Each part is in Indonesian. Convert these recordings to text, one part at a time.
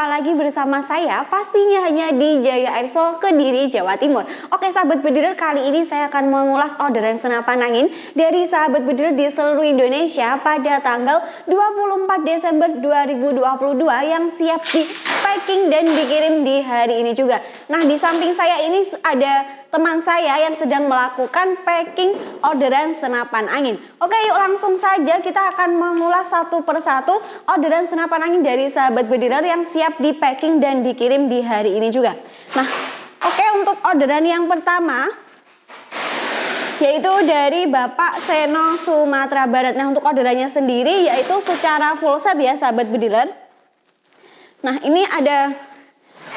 Jumpa lagi bersama saya pastinya hanya di Jaya Airfall Kediri, Jawa Timur. Oke sahabat bediler, kali ini saya akan mengulas orderan senapan angin dari sahabat bediler di seluruh Indonesia pada tanggal 24 Desember 2022 yang siap di packing dan dikirim di hari ini juga. Nah di samping saya ini ada teman saya yang sedang melakukan packing orderan senapan angin. Oke yuk langsung saja kita akan mengulas satu persatu orderan senapan angin dari sahabat bediler yang siap di packing dan dikirim di hari ini juga. Nah oke untuk orderan yang pertama yaitu dari Bapak Seno Sumatera Barat. Nah untuk orderannya sendiri yaitu secara full set ya sahabat bediler. Nah ini ada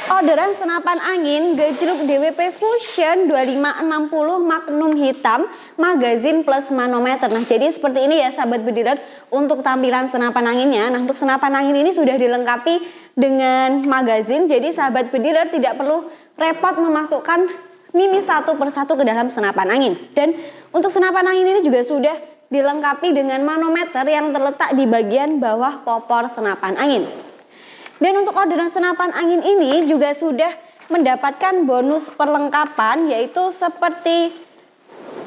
Orderan senapan angin gejluk DWP Fusion 2560 Magnum hitam magazin plus manometer. Nah, jadi seperti ini ya sahabat bediler untuk tampilan senapan anginnya. Nah, untuk senapan angin ini sudah dilengkapi dengan magazin. Jadi sahabat bediler tidak perlu repot memasukkan mimi satu persatu ke dalam senapan angin. Dan untuk senapan angin ini juga sudah dilengkapi dengan manometer yang terletak di bagian bawah popor senapan angin. Dan untuk orderan senapan angin ini juga sudah mendapatkan bonus perlengkapan yaitu seperti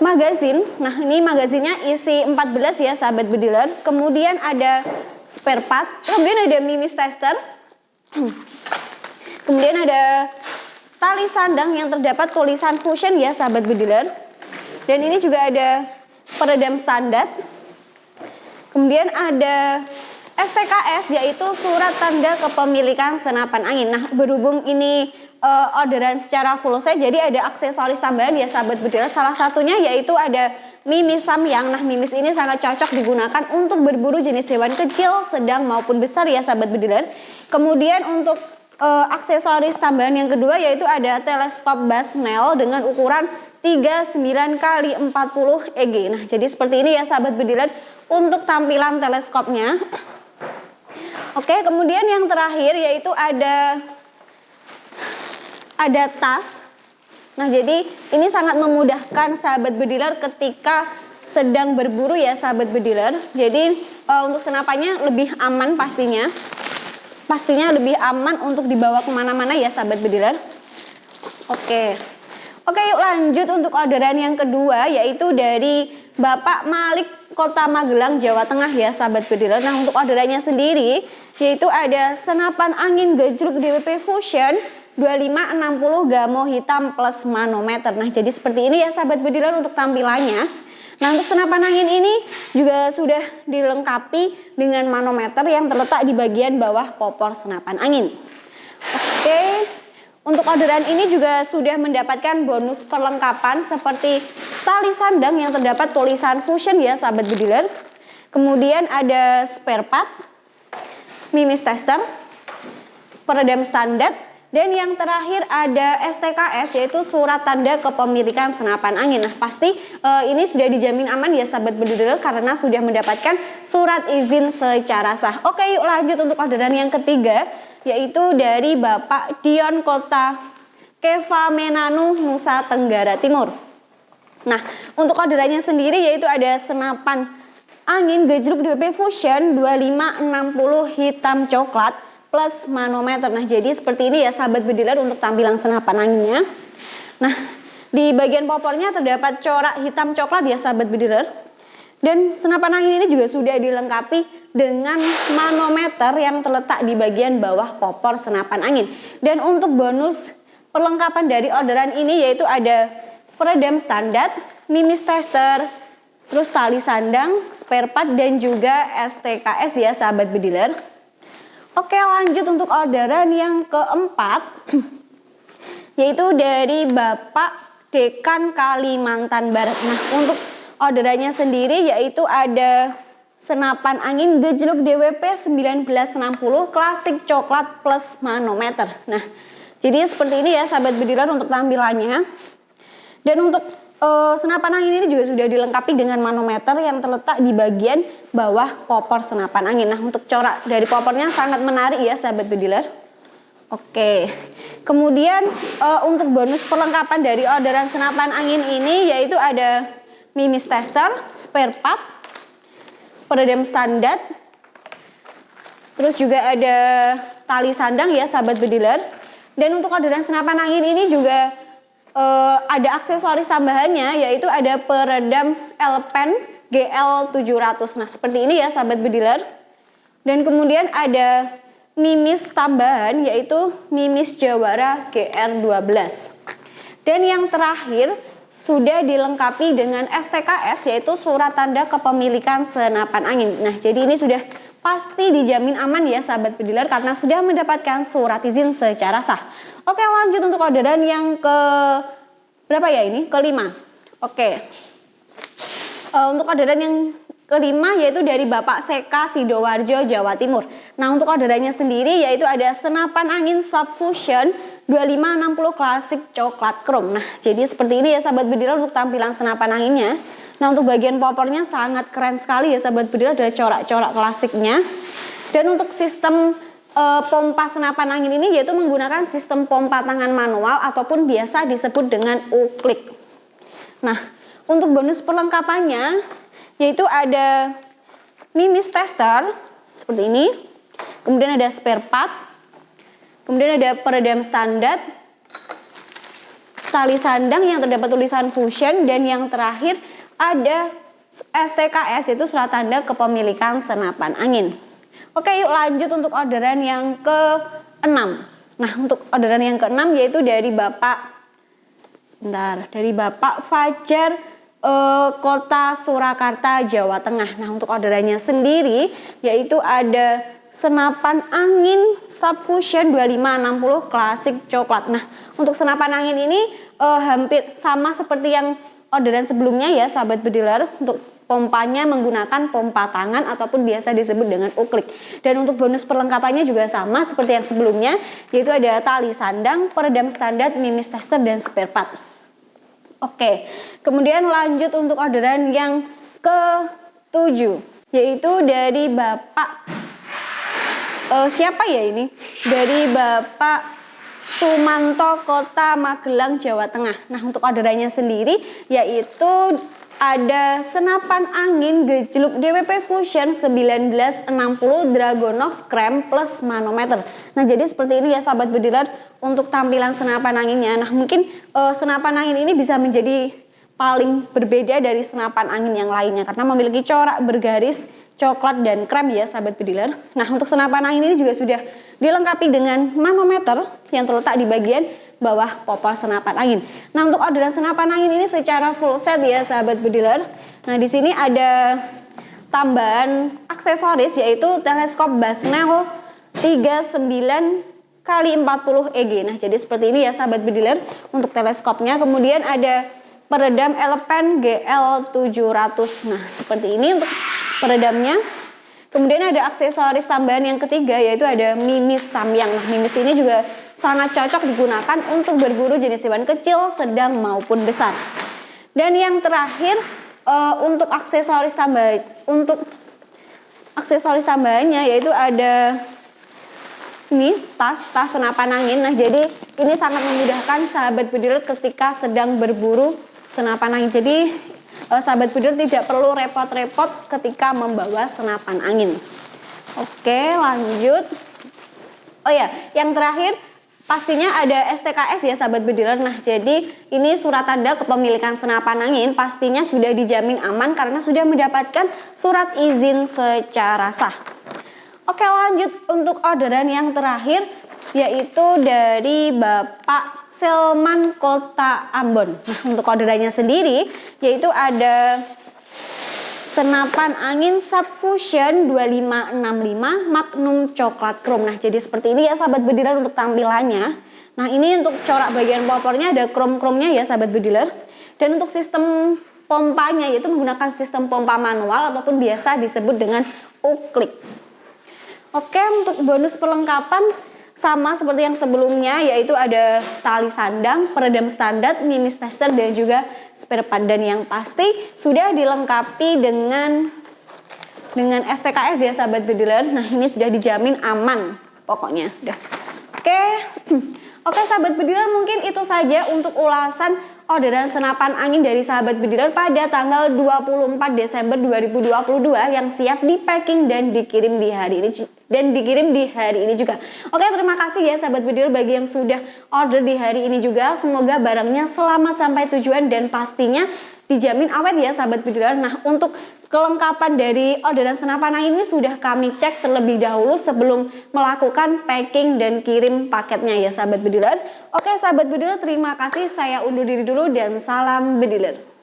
magazin. Nah, ini magazinnya isi 14 ya sahabat bediler. Kemudian ada spare part, kemudian ada mimis tester. Kemudian ada tali sandang yang terdapat tulisan fusion ya sahabat bediler. Dan ini juga ada peredam standar. Kemudian ada STKS yaitu surat tanda kepemilikan senapan angin. Nah, berhubung ini uh, orderan secara full set, jadi ada aksesoris tambahan ya sahabat bediler. Salah satunya yaitu ada mimis samyang. Nah, mimis ini sangat cocok digunakan untuk berburu jenis hewan kecil, sedang maupun besar ya sahabat bediler. Kemudian untuk uh, aksesoris tambahan yang kedua yaitu ada teleskop Basnel dengan ukuran 39 kali 40 EG. Nah, jadi seperti ini ya sahabat bediler untuk tampilan teleskopnya. Oke, kemudian yang terakhir yaitu ada ada tas. Nah, jadi ini sangat memudahkan sahabat bediler ketika sedang berburu ya sahabat bediler. Jadi uh, untuk senapannya lebih aman pastinya. Pastinya lebih aman untuk dibawa ke mana-mana ya sahabat bediler. Oke. Oke yuk lanjut untuk orderan yang kedua yaitu dari Bapak Malik Kota Magelang, Jawa Tengah ya sahabat bediler. Nah untuk orderannya sendiri yaitu ada senapan angin gejruk DWP Fusion 2560 gamo hitam plus manometer. Nah jadi seperti ini ya sahabat bediler untuk tampilannya. Nah untuk senapan angin ini juga sudah dilengkapi dengan manometer yang terletak di bagian bawah popor senapan angin. Oke, untuk orderan ini juga sudah mendapatkan bonus perlengkapan seperti tali sandang yang terdapat tulisan fusion ya sahabat bediler. Kemudian ada spare part, mimis tester, peredam standar, dan yang terakhir ada STKS yaitu surat tanda kepemilikan senapan angin. Nah pasti e, ini sudah dijamin aman ya sahabat bediler karena sudah mendapatkan surat izin secara sah. Oke yuk lanjut untuk orderan yang ketiga yaitu dari Bapak Dion Kota Keva Menanu Nusa Tenggara Timur. Nah, untuk orderannya sendiri yaitu ada senapan angin gejruk DP Fusion 2560 hitam coklat plus manometer. Nah, jadi seperti ini ya sahabat bediler untuk tampilan senapan anginnya. Nah, di bagian popornya terdapat corak hitam coklat ya sahabat bediler. Dan senapan angin ini juga sudah dilengkapi dengan manometer yang terletak di bagian bawah popor senapan angin. Dan untuk bonus perlengkapan dari orderan ini yaitu ada peredam standar, mimis tester, terus tali sandang, spare part dan juga STKS ya sahabat bediler. Oke lanjut untuk orderan yang keempat yaitu dari Bapak Dekan Kalimantan Barat. Nah untuk orderannya sendiri yaitu ada senapan angin gejluk DWP 1960 klasik coklat plus manometer. Nah jadi seperti ini ya sahabat bediler untuk tampilannya. Dan untuk uh, senapan angin ini juga sudah dilengkapi dengan manometer yang terletak di bagian bawah popor senapan angin. Nah untuk corak dari popornya sangat menarik ya sahabat bediler. Oke, kemudian uh, untuk bonus perlengkapan dari orderan senapan angin ini yaitu ada mimis tester, spare part, peredam standar, Terus juga ada tali sandang ya sahabat bediler. Dan untuk orderan senapan angin ini juga uh, ada aksesoris tambahannya yaitu ada peredam L-Pen GL700. Nah, seperti ini ya sahabat bediler. Dan kemudian ada mimis tambahan yaitu mimis Jawara GR12. Dan yang terakhir sudah dilengkapi dengan STKS yaitu surat tanda kepemilikan senapan angin. Nah, jadi ini sudah pasti dijamin aman ya sahabat pediler karena sudah mendapatkan surat izin secara sah. Oke lanjut untuk orderan yang ke berapa ya ini? Kelima. Oke. Uh, untuk orderan yang kelima yaitu dari Bapak Seka Sidoarjo Jawa Timur. Nah untuk orderannya sendiri yaitu ada senapan angin Subfusion 2560 klasik coklat chrome. Nah jadi seperti ini ya sahabat bediler untuk tampilan senapan anginnya. Nah untuk bagian popornya sangat keren sekali ya sahabat bedil ada corak-corak klasiknya. Dan untuk sistem e, pompa senapan angin ini yaitu menggunakan sistem pompa tangan manual ataupun biasa disebut dengan uklik. Nah untuk bonus perlengkapannya yaitu ada mimis tester seperti ini. Kemudian ada spare part. Kemudian ada peredam standar. Tali sandang yang terdapat tulisan fusion dan yang terakhir ada STKS itu surat tanda kepemilikan senapan angin. Oke yuk lanjut untuk orderan yang ke-6. Nah untuk orderan yang ke-6 yaitu dari Bapak sebentar dari Bapak Fajar eh, Kota Surakarta Jawa Tengah. Nah untuk orderannya sendiri yaitu ada senapan angin Subfusion 2560 klasik coklat. Nah untuk senapan angin ini eh, hampir sama seperti yang orderan sebelumnya ya sahabat bediler untuk pompanya menggunakan pompa tangan ataupun biasa disebut dengan uklik. Dan untuk bonus perlengkapannya juga sama seperti yang sebelumnya, yaitu ada tali sandang, peredam standar, mimis tester, dan spare part. Oke, kemudian lanjut untuk orderan yang ke-7, yaitu dari Bapak, uh, siapa ya ini? Dari Bapak Sumanto Kota Magelang Jawa Tengah. Nah untuk orderannya sendiri yaitu ada senapan angin gejluk DWP Fusion 1960 Dragonov Krem plus manometer. Nah jadi seperti ini ya sahabat bediler untuk tampilan senapan anginnya. Nah mungkin uh, senapan angin ini bisa menjadi paling berbeda dari senapan angin yang lainnya karena memiliki corak bergaris coklat dan krem ya sahabat bediler. Nah untuk senapan angin ini juga sudah dilengkapi dengan manometer yang terletak di bagian bawah popor senapan angin. Nah, untuk orderan senapan angin ini secara full set ya sahabat bediler. Nah, di sini ada tambahan aksesoris yaitu teleskop Basnel 39 kali 40 EG. Nah, jadi seperti ini ya sahabat bediler untuk teleskopnya. Kemudian ada peredam Elepen GL700. Nah, seperti ini untuk peredamnya. Kemudian ada aksesoris tambahan yang ketiga yaitu ada mimis samyang. Nah, mimis ini juga sangat cocok digunakan untuk berburu jenis hewan kecil, sedang maupun besar. Dan yang terakhir uh, untuk aksesoris tambah untuk aksesoris tambahannya yaitu ada ini tas tas senapan angin. Nah, jadi ini sangat memudahkan sahabat bediler ketika sedang berburu senapan angin. Jadi uh, sahabat builder tidak perlu repot-repot ketika membawa senapan angin. Oke, lanjut. Oh ya, yang terakhir pastinya ada STKS ya sahabat bediler. Nah, jadi ini surat tanda kepemilikan senapan angin pastinya sudah dijamin aman karena sudah mendapatkan surat izin secara sah. Oke, lanjut untuk orderan yang terakhir yaitu dari Bapak Selman Kota Ambon. Nah, untuk orderannya sendiri yaitu ada senapan angin Subfusion 2565 Magnum Coklat Chrome. Nah, jadi seperti ini ya sahabat bediler untuk tampilannya. Nah, ini untuk corak bagian popornya ada chrome-chrome-nya ya sahabat bediler. Dan untuk sistem pompanya yaitu menggunakan sistem pompa manual ataupun biasa disebut dengan uklik. Oke, untuk bonus perlengkapan sama seperti yang sebelumnya yaitu ada tali sandang, peredam standar, mimis tester dan juga spare part dan yang pasti sudah dilengkapi dengan dengan STKS ya sahabat bediler. Nah, ini sudah dijamin aman pokoknya. Udah. Oke. Oke sahabat bediler mungkin itu saja untuk ulasan orderan senapan angin dari sahabat bediler pada tanggal 24 Desember 2022 yang siap di packing dan dikirim di hari ini dan dikirim di hari ini juga. Oke, terima kasih ya sahabat bediler bagi yang sudah order di hari ini juga. Semoga barangnya selamat sampai tujuan dan pastinya dijamin awet ya sahabat bediler. Nah, untuk kelengkapan dari orderan senapan ini sudah kami cek terlebih dahulu sebelum melakukan packing dan kirim paketnya ya sahabat bediler. Oke sahabat bediler terima kasih saya undur diri dulu dan salam bediler.